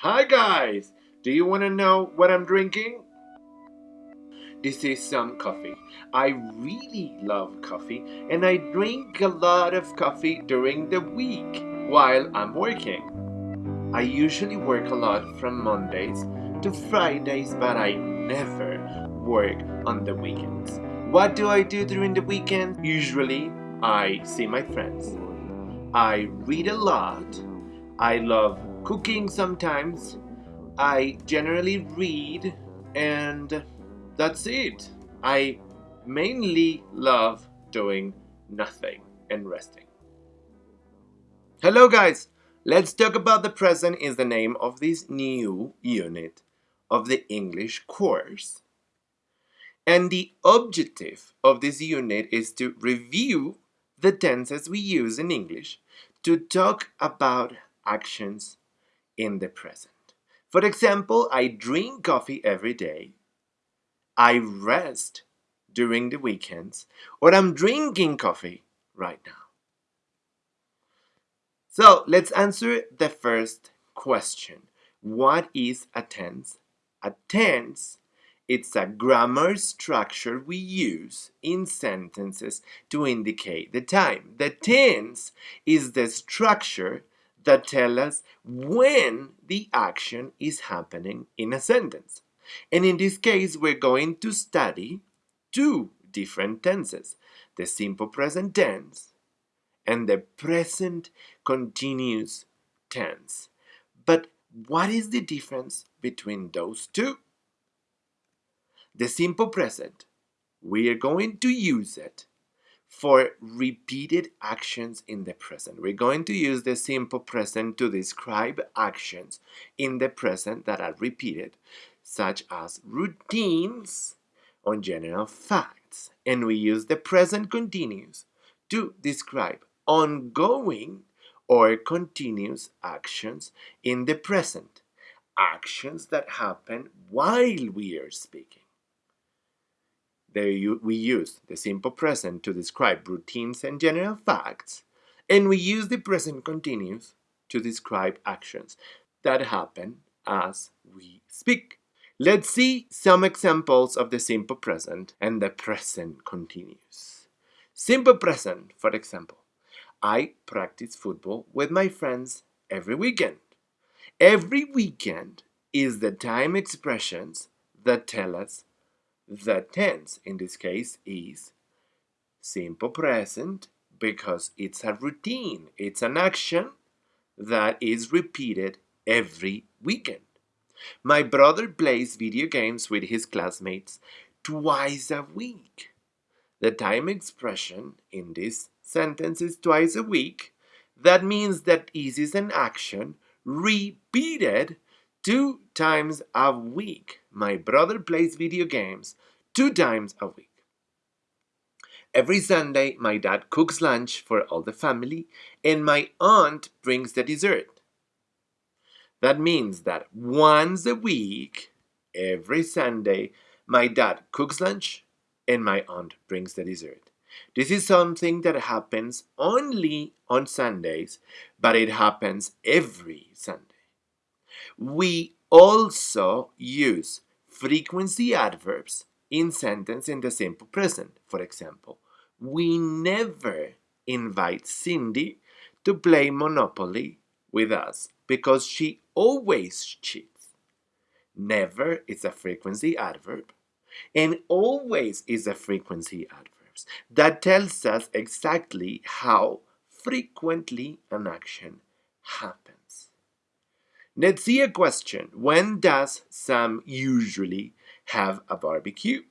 Hi guys! Do you want to know what I'm drinking? This is some coffee. I really love coffee and I drink a lot of coffee during the week while I'm working. I usually work a lot from Mondays to Fridays, but I never work on the weekends. What do I do during the weekend? Usually, I see my friends. I read a lot. I love cooking sometimes. I generally read, and that's it. I mainly love doing nothing and resting. Hello, guys! Let's talk about the present is the name of this new unit of the English course. And the objective of this unit is to review the tenses we use in English to talk about actions in the present. For example, I drink coffee every day. I rest during the weekends, or I'm drinking coffee right now. So let's answer the first question. What is a tense? A tense it's a grammar structure we use in sentences to indicate the time. The tense is the structure that tell us when the action is happening in a sentence. And in this case, we're going to study two different tenses, the simple present tense and the present continuous tense. But what is the difference between those two? The simple present, we are going to use it for repeated actions in the present. We're going to use the simple present to describe actions in the present that are repeated, such as routines or general facts. And we use the present continuous to describe ongoing or continuous actions in the present, actions that happen while we are speaking we use the simple present to describe routines and general facts, and we use the present continuous to describe actions that happen as we speak. Let's see some examples of the simple present and the present continuous. Simple present, for example, I practice football with my friends every weekend. Every weekend is the time expressions that tell us the tense in this case is simple present because it's a routine. It's an action that is repeated every weekend. My brother plays video games with his classmates twice a week. The time expression in this sentence is twice a week. That means that this is an action repeated two times a week. My brother plays video games two times a week. Every Sunday, my dad cooks lunch for all the family, and my aunt brings the dessert. That means that once a week, every Sunday, my dad cooks lunch and my aunt brings the dessert. This is something that happens only on Sundays, but it happens every Sunday. We also use frequency adverbs in sentence in the simple present. For example, we never invite Cindy to play Monopoly with us because she always cheats. Never is a frequency adverb and always is a frequency adverb. That tells us exactly how frequently an action happens. Let's see a question. When does Sam usually have a barbecue?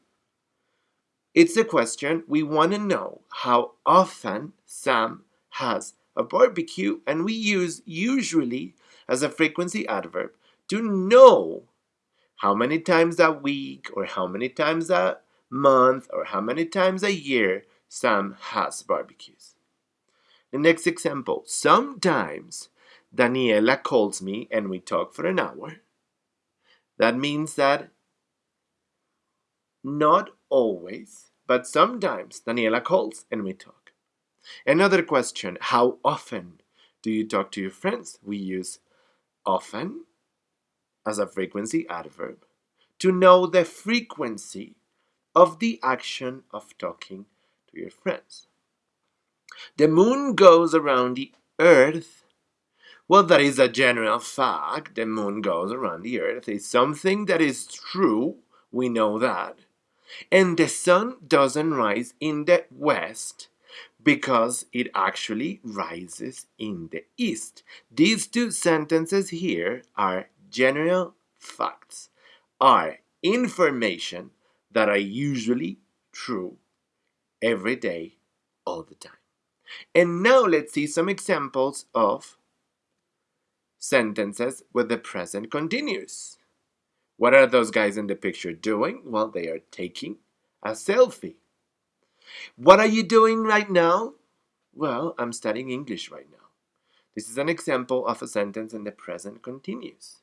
It's a question we want to know how often Sam has a barbecue and we use usually as a frequency adverb to know how many times a week or how many times a month or how many times a year Sam has barbecues. The next example, sometimes Daniela calls me and we talk for an hour. That means that not always, but sometimes Daniela calls and we talk. Another question, how often do you talk to your friends? We use often as a frequency adverb to know the frequency of the action of talking to your friends. The moon goes around the earth. Well, that is a general fact. The moon goes around the earth. It's something that is true. We know that. And the sun doesn't rise in the west because it actually rises in the east. These two sentences here are general facts, are information that are usually true every day, all the time. And now let's see some examples of sentences with the present continuous. What are those guys in the picture doing? Well, they are taking a selfie. What are you doing right now? Well, I'm studying English right now. This is an example of a sentence in the present continuous.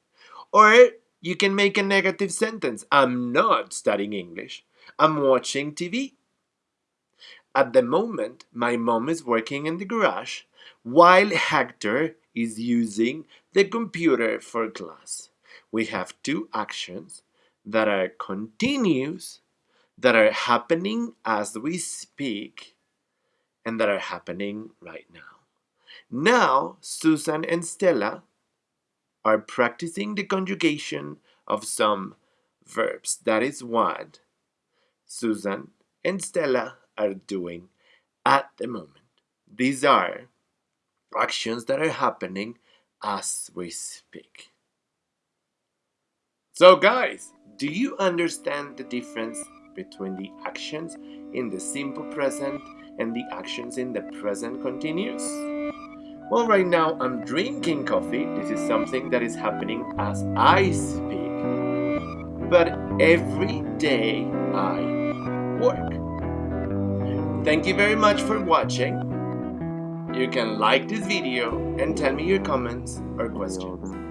Or you can make a negative sentence. I'm not studying English. I'm watching TV. At the moment, my mom is working in the garage while Hector is using the computer for class. We have two actions that are continuous, that are happening as we speak, and that are happening right now. Now, Susan and Stella are practicing the conjugation of some verbs. That is what Susan and Stella are doing at the moment. These are actions that are happening as we speak. So guys, do you understand the difference between the actions in the simple present and the actions in the present continuous? Well, right now I'm drinking coffee. This is something that is happening as I speak. But every day I work. Thank you very much for watching. You can like this video and tell me your comments or questions.